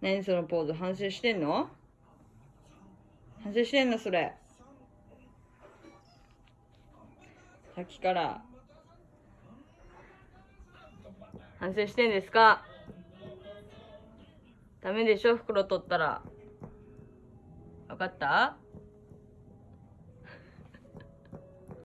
何そのポーズ？反省してんの？反省してんのそれ。さっきから。反省してんですか？ダメでしょ？袋取ったら。分かった？